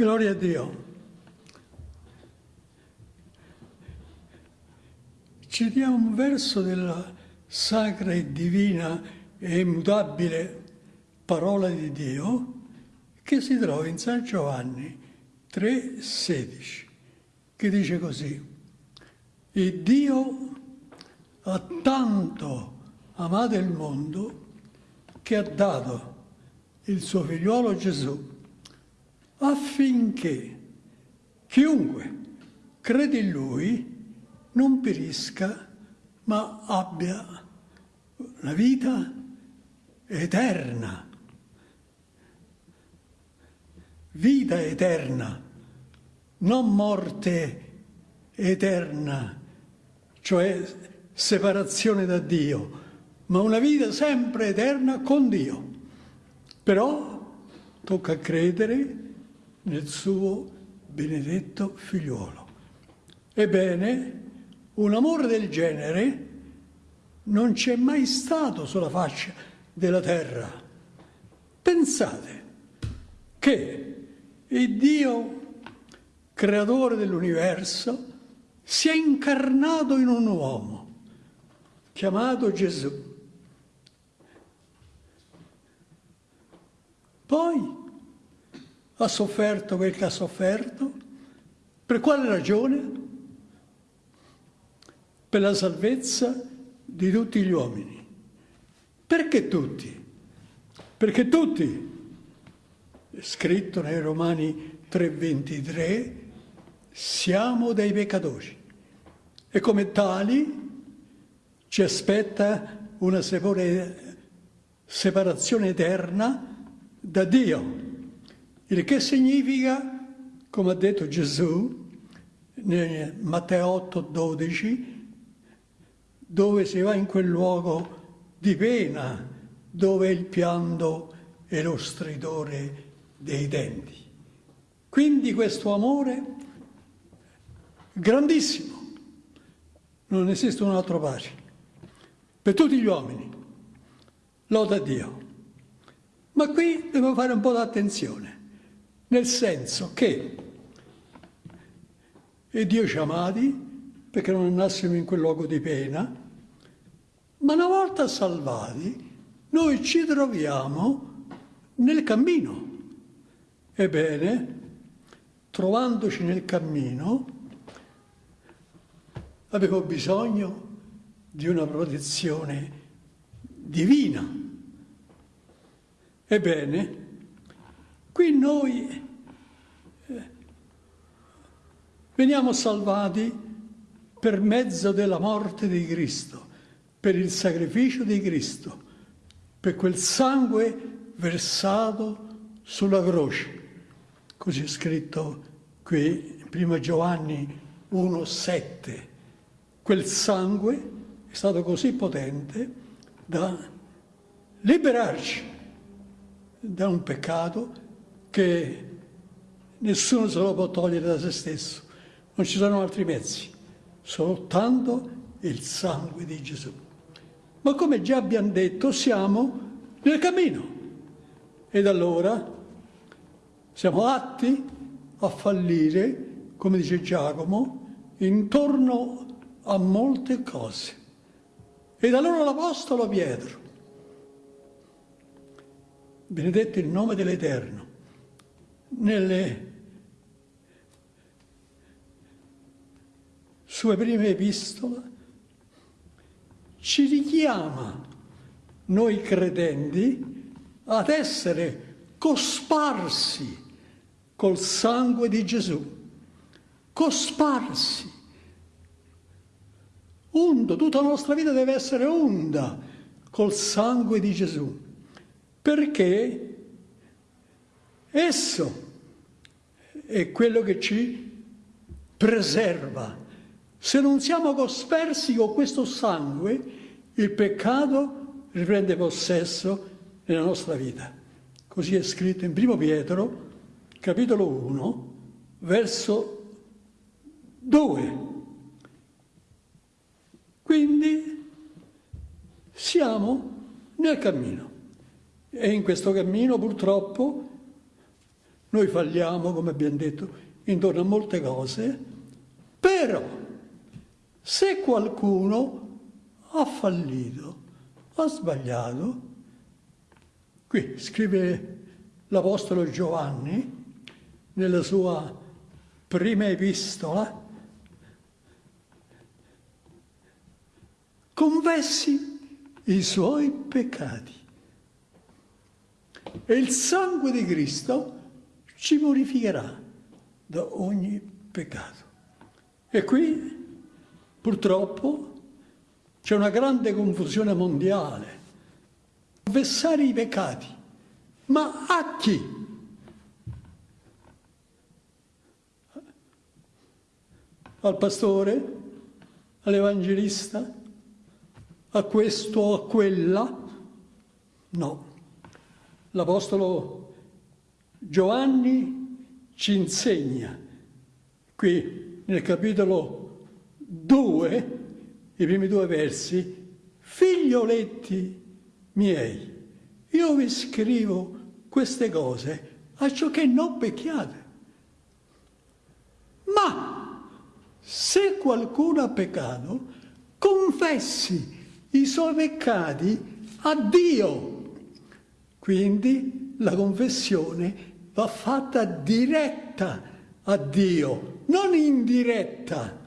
Gloria a Dio. Citiamo un verso della sacra e divina e immutabile parola di Dio che si trova in San Giovanni 3,16, che dice così, e Dio ha tanto amato il mondo che ha dato il suo figliuolo Gesù affinché chiunque crede in lui non perisca, ma abbia la vita eterna. Vita eterna, non morte eterna, cioè separazione da Dio, ma una vita sempre eterna con Dio. Però tocca credere nel suo benedetto figliuolo. Ebbene, un amore del genere non c'è mai stato sulla faccia della terra. Pensate che il Dio, creatore dell'universo, si è incarnato in un uomo chiamato Gesù. Poi ha sofferto quel che ha sofferto. Per quale ragione? Per la salvezza di tutti gli uomini. Perché tutti? Perché tutti, scritto nei Romani 3:23, siamo dei peccatori e come tali ci aspetta una separazione eterna da Dio. Il che significa, come ha detto Gesù, nel Matteo 8, 12, dove si va in quel luogo di pena, dove il pianto e lo stridore dei denti. Quindi questo amore grandissimo, non esiste un altro pari, per tutti gli uomini, loda Dio. Ma qui dobbiamo fare un po' d'attenzione nel senso che e Dio ci amati perché non andassimo in quel luogo di pena, ma una volta salvati noi ci troviamo nel cammino. Ebbene, trovandoci nel cammino, avevo bisogno di una protezione divina. Ebbene, Qui noi eh, veniamo salvati per mezzo della morte di Cristo, per il sacrificio di Cristo, per quel sangue versato sulla croce. Così è scritto qui in 1 Giovanni 1,7. Quel sangue è stato così potente da liberarci da un peccato che nessuno se lo può togliere da se stesso, non ci sono altri mezzi, soltanto il sangue di Gesù. Ma come già abbiamo detto, siamo nel cammino ed allora siamo atti a fallire, come dice Giacomo, intorno a molte cose. Ed allora l'Apostolo Pietro, benedetto il nome dell'Eterno, nelle sue prime epistole ci richiama noi credenti ad essere cosparsi col sangue di Gesù, cosparsi. Undo, tutta la nostra vita deve essere onda col sangue di Gesù, perché Esso è quello che ci preserva. Se non siamo cospersi con questo sangue, il peccato riprende possesso nella nostra vita. Così è scritto in 1 Pietro, capitolo 1, verso 2. Quindi siamo nel cammino e in questo cammino purtroppo Noi falliamo, come abbiamo detto, intorno a molte cose, però se qualcuno ha fallito, ha sbagliato, qui scrive l'Apostolo Giovanni nella sua prima epistola, confessi i suoi peccati. E il sangue di Cristo ci purificherà da ogni peccato. E qui, purtroppo, c'è una grande confusione mondiale. Confessare i peccati. Ma a chi? Al pastore? All'evangelista? a questo o a quella? No. L'Apostolo Giovanni ci insegna, qui nel capitolo 2, i primi due versi, figlioletti miei, io vi scrivo queste cose a ciò che non pecchiate. Ma se qualcuno ha peccato, confessi i suoi peccati a Dio. Quindi la confessione va fatta diretta a Dio, non indiretta.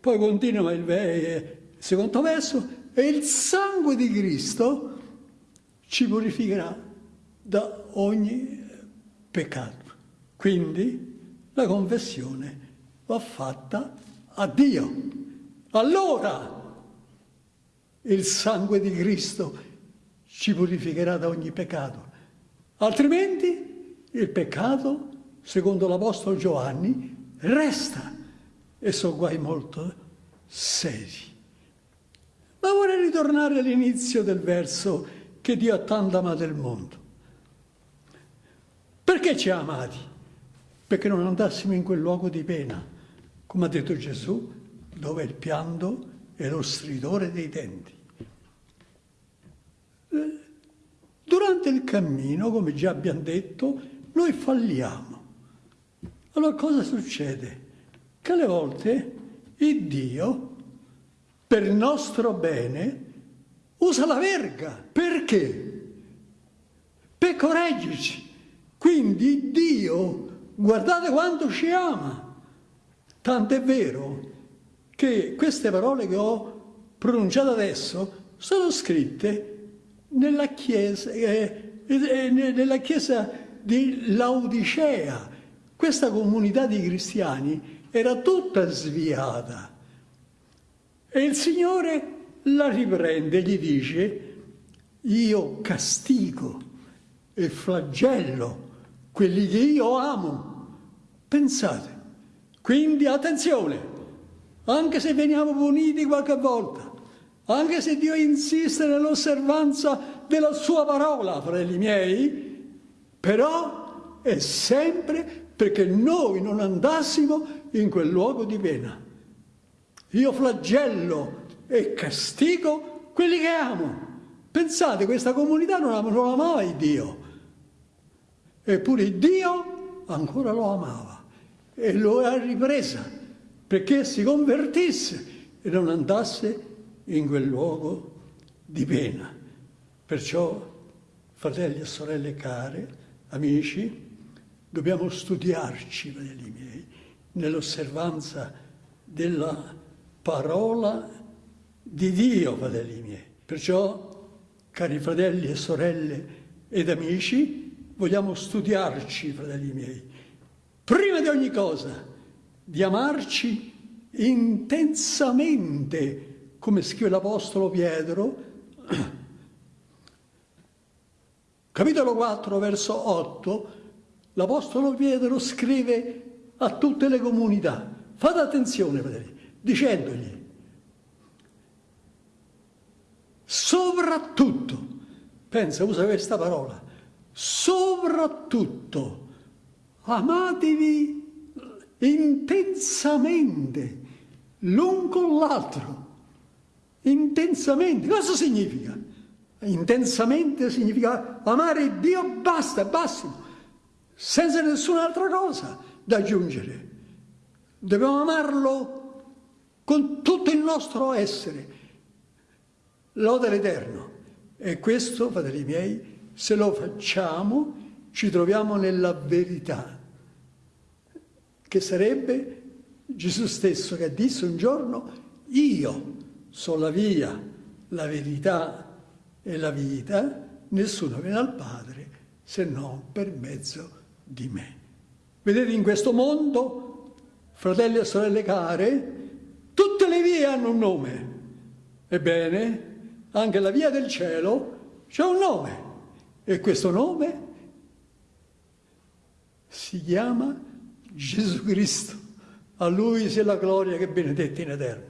Poi continua il secondo verso, e il sangue di Cristo ci purificherà da ogni peccato. Quindi la confessione va fatta a Dio. Allora il sangue di Cristo ci purificherà da ogni peccato. Altrimenti il peccato, secondo l'Apostolo Giovanni, resta e sono guai molto seri. Ma vorrei ritornare all'inizio del verso che Dio ha tanto amato il mondo. Perché ci ha amati? Perché non andassimo in quel luogo di pena, come ha detto Gesù, dove il pianto e lo stridore dei denti. Eh, durante il cammino, come già abbiamo detto, noi falliamo. Allora cosa succede? Che alle volte il Dio, per il nostro bene, usa la verga. Perché? Per correggerci. Quindi Dio, guardate quanto ci ama. Tanto è vero che queste parole che ho pronunciato adesso sono scritte nella chiesa, eh, eh, nella chiesa di Laodicea. Questa comunità di cristiani era tutta sviata. E il Signore la riprende gli dice, io castigo e flagello quelli che io amo. Pensate. Quindi attenzione, anche se veniamo puniti qualche volta, anche se Dio insiste nell'osservanza della sua parola, fratelli miei, però è sempre perché noi non andassimo in quel luogo di pena. Io flagello e castigo quelli che amo. Pensate, questa comunità non, am non amava il Dio, eppure Dio ancora lo amava e lo ha ripresa perché si convertisse e non andasse in quel luogo di pena. Perciò, fratelli e sorelle care, amici, dobbiamo studiarci, fratelli miei, nell'osservanza della parola di Dio, fratelli miei. Perciò, cari fratelli e sorelle ed amici, vogliamo studiarci, fratelli miei, prima di ogni cosa, di amarci intensamente, come scrive l'Apostolo Pietro, capitolo 4, verso 8, l'Apostolo Pietro scrive a tutte le comunità, fate attenzione, fratelli, dicendogli, soprattutto, pensa, usa questa parola, soprattutto amatevi intensamente l'un con l'altro. Intensamente. Cosa significa? Intensamente significa amare Dio basta, bassimo, senza nessun'altra cosa da aggiungere. Dobbiamo amarlo con tutto il nostro essere. Lode l'Eterno. E questo, fratelli miei, se lo facciamo, ci troviamo nella verità, che sarebbe Gesù stesso che disse un giorno, io sono la via, la verità e la vita, nessuno viene al Padre se non per mezzo di me. Vedete in questo mondo, fratelli e sorelle care, tutte le vie hanno un nome. Ebbene, anche la via del cielo c'è un nome e questo nome si chiama Gesù Cristo. A Lui sia la gloria che benedetta in eterno.